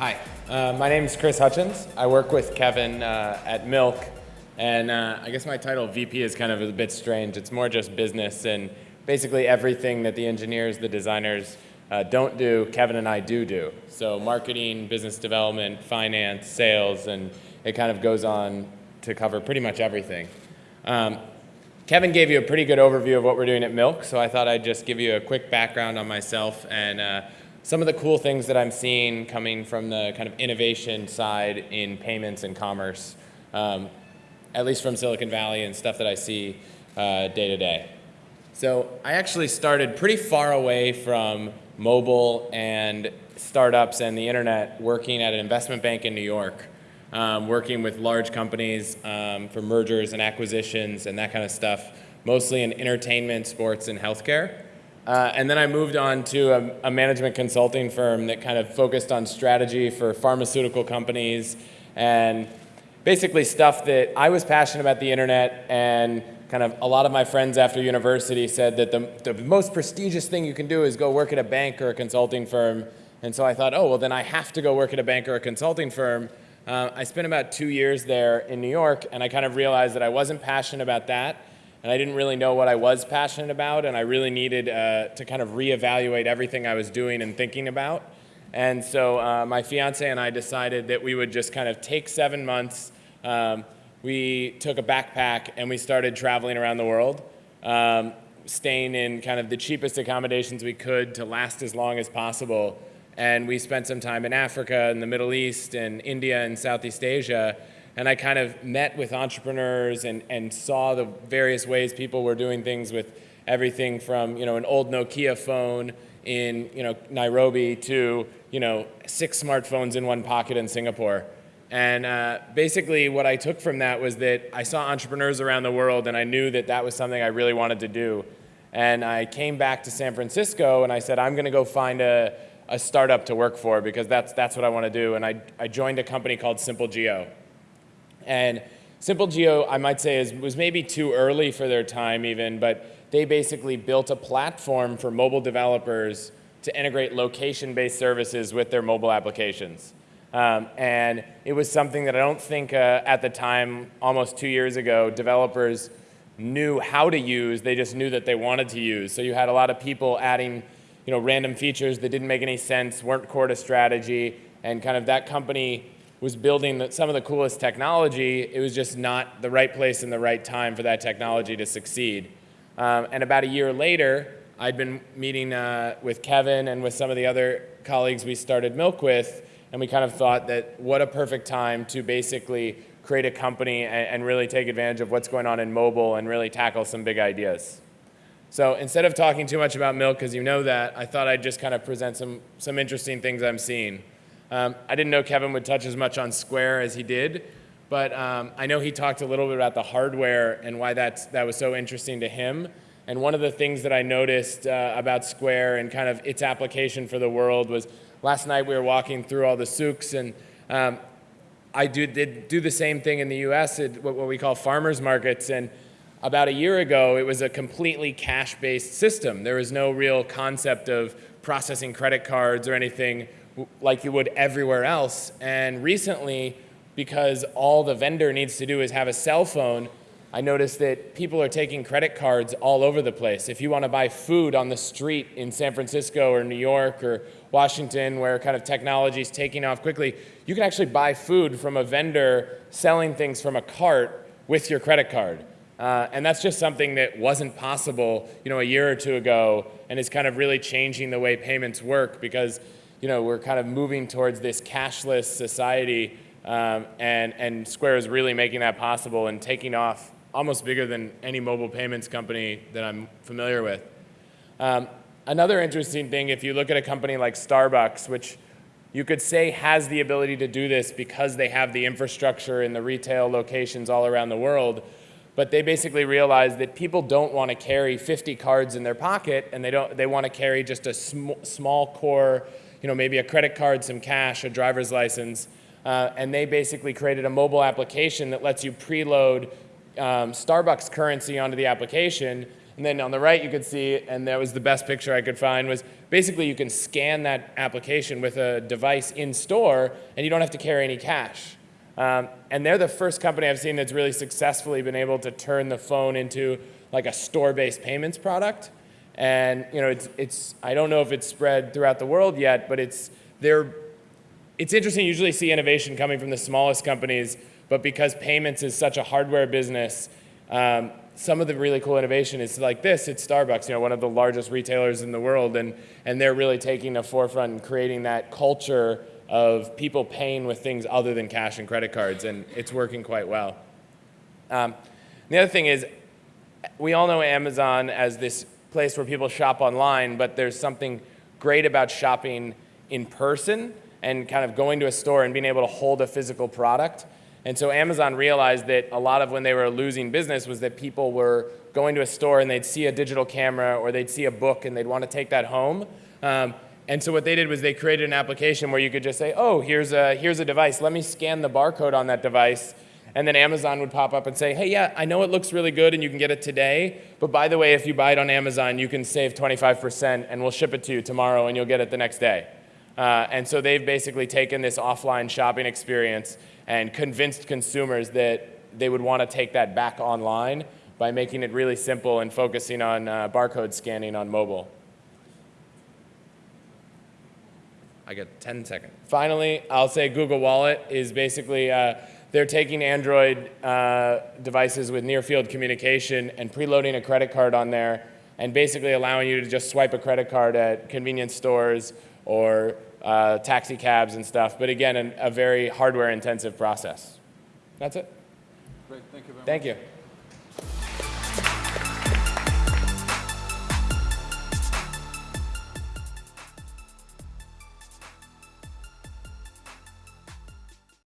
Hi, uh, my name is Chris Hutchins. I work with Kevin uh, at Milk, and uh, I guess my title VP is kind of a bit strange. It's more just business, and basically everything that the engineers, the designers uh, don't do, Kevin and I do do. So marketing, business development, finance, sales, and it kind of goes on to cover pretty much everything. Um, Kevin gave you a pretty good overview of what we're doing at Milk, so I thought I'd just give you a quick background on myself and uh, some of the cool things that I'm seeing coming from the kind of innovation side in payments and commerce, um, at least from Silicon Valley and stuff that I see uh, day to day. So I actually started pretty far away from mobile and startups and the internet working at an investment bank in New York, um, working with large companies um, for mergers and acquisitions and that kind of stuff, mostly in entertainment, sports, and healthcare. Uh, and then I moved on to a, a, management consulting firm that kind of focused on strategy for pharmaceutical companies and basically stuff that I was passionate about the internet and kind of a lot of my friends after university said that the, the most prestigious thing you can do is go work at a bank or a consulting firm. And so I thought, oh, well, then I have to go work at a bank or a consulting firm. Uh, I spent about two years there in New York, and I kind of realized that I wasn't passionate about that and I didn't really know what I was passionate about, and I really needed uh, to kind of reevaluate everything I was doing and thinking about. And so uh, my fiance and I decided that we would just kind of take seven months. Um, we took a backpack and we started traveling around the world, um, staying in kind of the cheapest accommodations we could to last as long as possible. And we spent some time in Africa and the Middle East and India and Southeast Asia and I kind of met with entrepreneurs and, and saw the various ways people were doing things with everything from you know an old Nokia phone in you know Nairobi to you know six smartphones in one pocket in Singapore. And uh, basically, what I took from that was that I saw entrepreneurs around the world, and I knew that that was something I really wanted to do. And I came back to San Francisco, and I said, I'm going to go find a, a startup to work for because that's, that's what I want to do. And I, I joined a company called Simple Geo. And Simple Geo, I might say, is, was maybe too early for their time even, but they basically built a platform for mobile developers to integrate location-based services with their mobile applications. Um, and it was something that I don't think uh, at the time, almost two years ago, developers knew how to use, they just knew that they wanted to use. So you had a lot of people adding you know, random features that didn't make any sense, weren't core to strategy, and kind of that company was building some of the coolest technology, it was just not the right place and the right time for that technology to succeed. Um, and about a year later, I'd been meeting uh, with Kevin and with some of the other colleagues we started Milk with, and we kind of thought that what a perfect time to basically create a company and, and really take advantage of what's going on in mobile and really tackle some big ideas. So instead of talking too much about Milk, because you know that, I thought I'd just kind of present some, some interesting things I'm seeing. Um, I didn't know Kevin would touch as much on Square as he did, but um, I know he talked a little bit about the hardware and why that's, that was so interesting to him. And one of the things that I noticed uh, about Square and kind of its application for the world was last night we were walking through all the souks and um, I do, did do the same thing in the US at what, what we call farmers markets. And about a year ago, it was a completely cash-based system. There was no real concept of processing credit cards or anything like you would everywhere else. And recently, because all the vendor needs to do is have a cell phone, I noticed that people are taking credit cards all over the place. If you want to buy food on the street in San Francisco or New York or Washington where kind of technology is taking off quickly, you can actually buy food from a vendor selling things from a cart with your credit card. Uh, and that's just something that wasn't possible you know, a year or two ago and is kind of really changing the way payments work because you know, we're kind of moving towards this cashless society, um, and, and Square is really making that possible and taking off almost bigger than any mobile payments company that I'm familiar with. Um, another interesting thing, if you look at a company like Starbucks, which you could say has the ability to do this because they have the infrastructure in the retail locations all around the world, but they basically realized that people don't want to carry 50 cards in their pocket and they, don't, they want to carry just a sm small core you know, maybe a credit card, some cash, a driver's license, uh, and they basically created a mobile application that lets you preload um, Starbucks currency onto the application, and then on the right, you could see, and that was the best picture I could find, was basically you can scan that application with a device in store, and you don't have to carry any cash. Um, and they're the first company I've seen that's really successfully been able to turn the phone into like a store-based payments product. And you know, it's, it's I don't know if it's spread throughout the world yet, but it's they're it's interesting. You usually see innovation coming from the smallest companies, but because payments is such a hardware business, um, some of the really cool innovation is like this. It's Starbucks, you know, one of the largest retailers in the world, and and they're really taking the forefront and creating that culture of people paying with things other than cash and credit cards, and it's working quite well. Um, the other thing is, we all know Amazon as this place where people shop online, but there's something great about shopping in person and kind of going to a store and being able to hold a physical product. And so Amazon realized that a lot of when they were losing business was that people were going to a store and they'd see a digital camera or they'd see a book and they'd want to take that home. Um, and so what they did was they created an application where you could just say, oh, here's a, here's a device. Let me scan the barcode on that device. And then Amazon would pop up and say, hey, yeah, I know it looks really good and you can get it today. But by the way, if you buy it on Amazon, you can save 25% and we'll ship it to you tomorrow and you'll get it the next day. Uh, and so they've basically taken this offline shopping experience and convinced consumers that they would want to take that back online by making it really simple and focusing on uh, barcode scanning on mobile. I get 10 seconds. Finally, I'll say Google Wallet is basically, uh, they're taking Android uh, devices with near field communication and preloading a credit card on there and basically allowing you to just swipe a credit card at convenience stores or uh, taxi cabs and stuff. But again, an, a very hardware intensive process. That's it. Great, thank you very much. Thank you.